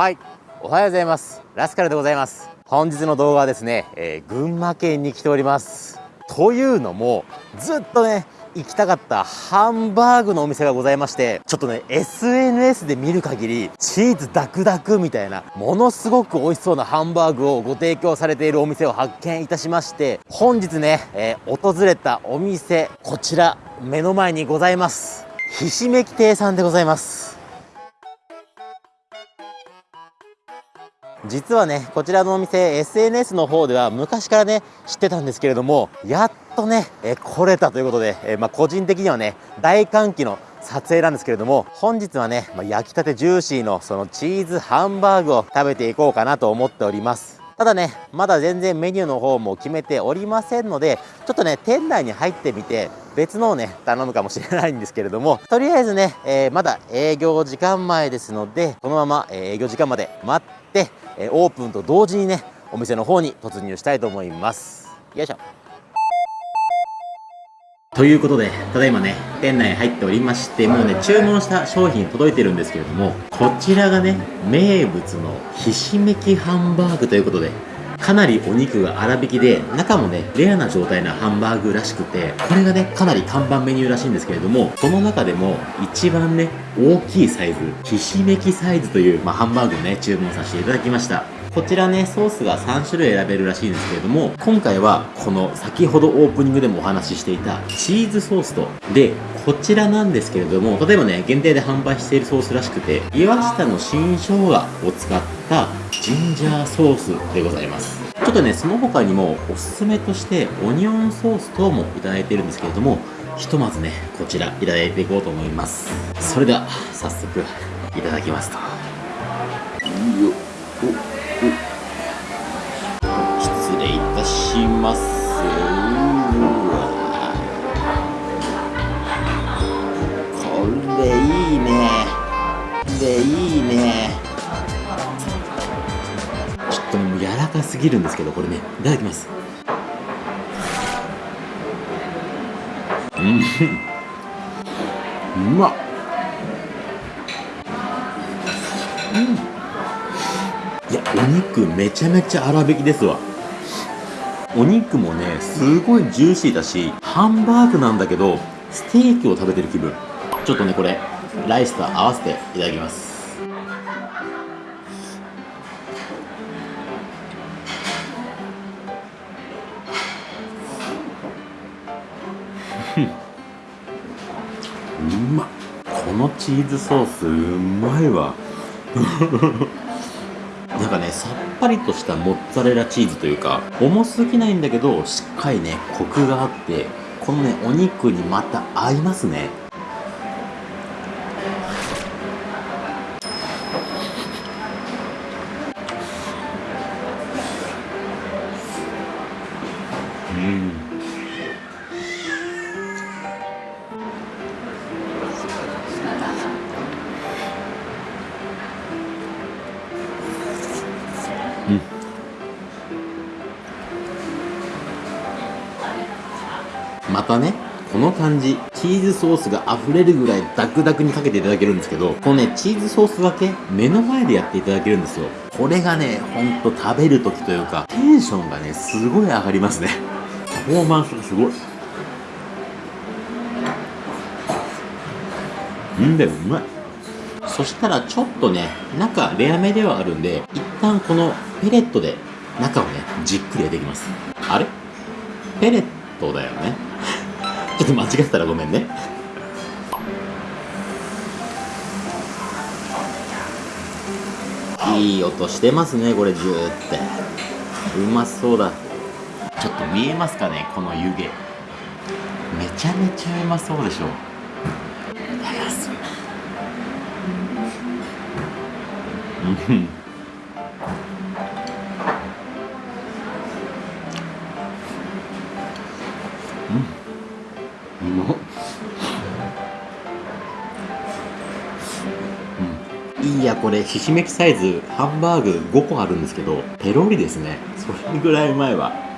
はい。おはようございます。ラスカルでございます。本日の動画はですね、えー、群馬県に来ております。というのもずっとね行きたかったハンバーグのお店がございましてちょっとね SNS で見る限りチーズダクダクみたいなものすごく美味しそうなハンバーグをご提供されているお店を発見いたしまして本日ね、えー、訪れたお店こちら目の前にございます。ひしめき亭さんでございます。実はねこちらのお店 SNS の方では昔からね知ってたんですけれどもやっとねえ来れたということで、えまあ、個人的にはね大歓喜の撮影なんですけれども本日はね、まあ、焼きたてジューシーのそのチーズハンバーグを食べていこうかなと思っております。ただねまだ全然メニューの方も決めておりませんのでちょっとね店内に入ってみて別のをね頼むかもしれないんですけれどもとりあえずね、えー、まだ営業時間前ですのでこのまま、営業時間まで待ってえオープンと同時にねお店の方に突入したいと思います。よいしょ。ということで、ただいまね、店内入っておりまして、もうね、注文した商品届いてるんですけれども、こちらがね、名物のひしめきハンバーグということで、かなりお肉が粗挽きで、中もね、レアな状態のハンバーグらしくて、これがね、かなり看板メニューらしいんですけれども、その中でも一番ね、大きいサイズ、ひしめきサイズという、まあ、ハンバーグをね、注文させていただきました。こちらね、ソースが3種類選べるらしいんですけれども、今回はこの先ほどオープニングでもお話ししていたチーズソースと、で、こちらなんですけれども、例えばね、限定で販売しているソースらしくて、岩下の新生姜を使ったジンジャーソースでございます。ちょっとね、その他にもおすすめとしてオニオンソース等もいただいているんですけれども、ひとまずね、こちらいただいていこうと思います。それでは、早速いただきますと。失礼いたしますでいいね。ちょっともう柔らかすぎるんですけどこれね。いただきます。うん。うまっ。うん。いやお肉めちゃめちゃ粗挽きですわ。お肉もねすごいジューシーだしハンバーグなんだけどステーキを食べてる気分。ちょっとねこれ。ライスと合わせていただきます。うまっ。このチーズソースうまいわ。なんかねさっぱりとしたモッツァレラチーズというか重すぎないんだけどしっかりねコクがあってこのねお肉にまた合いますねまたねこの感じチーズソースが溢れるぐらいダクダクにかけていただけるんですけどこのねチーズソースがけ目の前でやっていただけるんですよ。これがねほんと食べる時というかテンションがねすごい上がりますね。フォーマンスがすごい。んでうまい。そしたらちょっとね中レアめではあるんで一旦このペレットで中をねじっくり焼いていきます。あれ？ペレットだよね。ちょっと間違ったらごめんね。いい音してますねこれジューって。うまそうだ。ちょっと見えますかねこの湯気。めちゃめちゃうまそうでしょいただきますうん。いやこれひしめきサイズハンバーグ5個あるんですけどペロリですね。それぐらいうまいわ。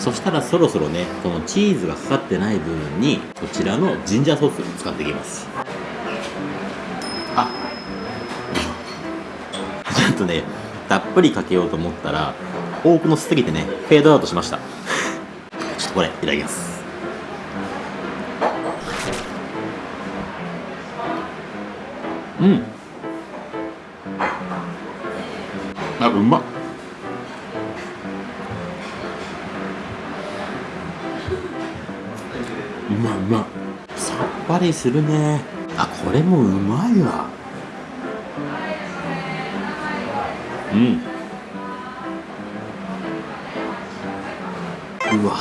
そしたらそろそろねこのチーズがかかってない部分にこちらのジンジャーソースを使っていきます。あちょっとねたっぷりかけようと思ったら多くのせすぎてねフェードアウトしました。ちょっとこれいただきます。うん。あうまっ。うまいうまさっぱりするね。あこれもうまいわ。うん。うわ。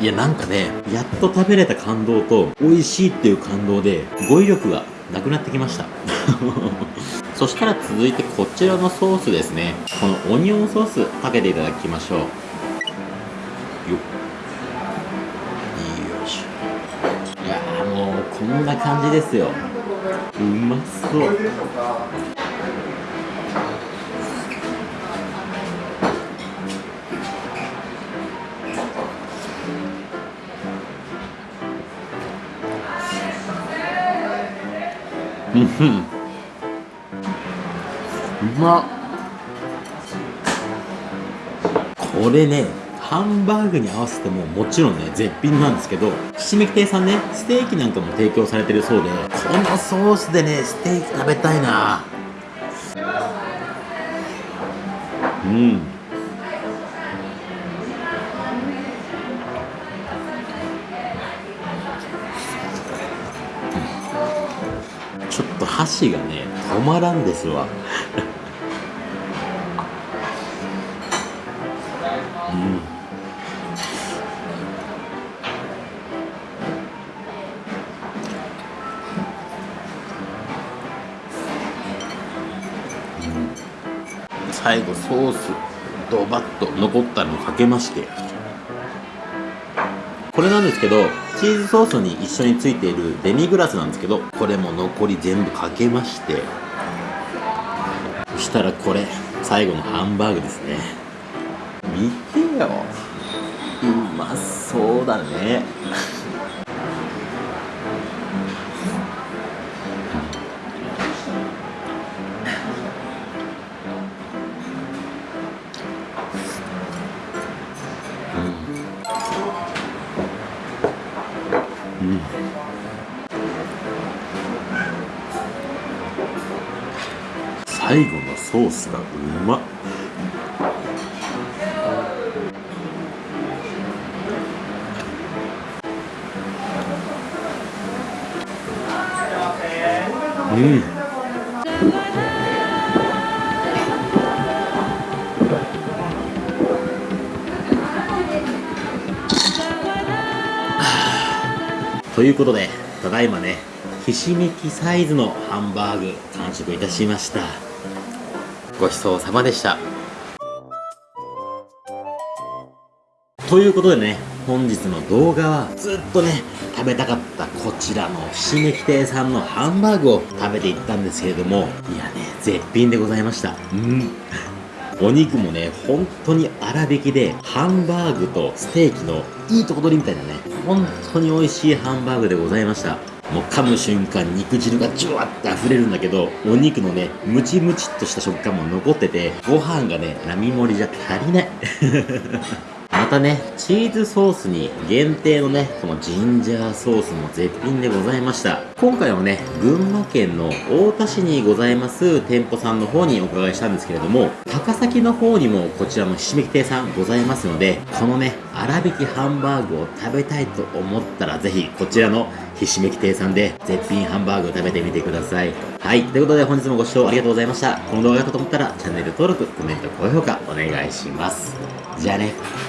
いやなんかねやっと食べれた感動と美味しいっていう感動で語彙力がなくなってきましたそしたら続いてこちらのソースですね。このオニオンソースかけていただきましょう。よっ。よいしいやもうこんな感じですよ。うまそう。うん。まっ。これねハンバーグに合わせてももちろんね絶品なんですけどひしめき亭さんねステーキなんかも提供されてるそうでこのソースでねステーキ食べたいな。うん。ちょっと箸がね止まらんですわ最後ソースドバッと残ったのをかけまして。これなんですけどチーズソースに一緒についているデミグラスなんですけどこれも残り全部かけまして。そしたらこれ最後のハンバーグですね。見てよ。うまそうだね。最後のソースがうまっ。うん。ということでただいまねひしめきサイズのハンバーグ完食いたしました。ごちそうさまでした。ということでね本日の動画はずっとね食べたかったこちらのひしめき亭さんのハンバーグを食べていったんですけれどもいやね絶品でございました。うん。お肉もね本当に粗挽きでハンバーグとステーキのいいとこ取りみたいなね本当に美味しいハンバーグでございました。もう噛む瞬間肉汁がジュワッて溢れるんだけどお肉のねムチムチっとした食感も残っててご飯がね並盛りじゃ足りない。またね、チーズソースに限定のね、このジンジャーソースも絶品でございました。今回はね、群馬県の太田市にございます店舗さんの方にお伺いしたんですけれども、高崎の方にもこちらのひしめき亭さんございますので、このね、粗挽きハンバーグを食べたいと思ったらぜひこちらのひしめき亭さんで絶品ハンバーグを食べてみてください。はい。ということで本日もご視聴ありがとうございました。この動画が良かったと思ったらチャンネル登録、コメント、高評価お願いします。じゃあね。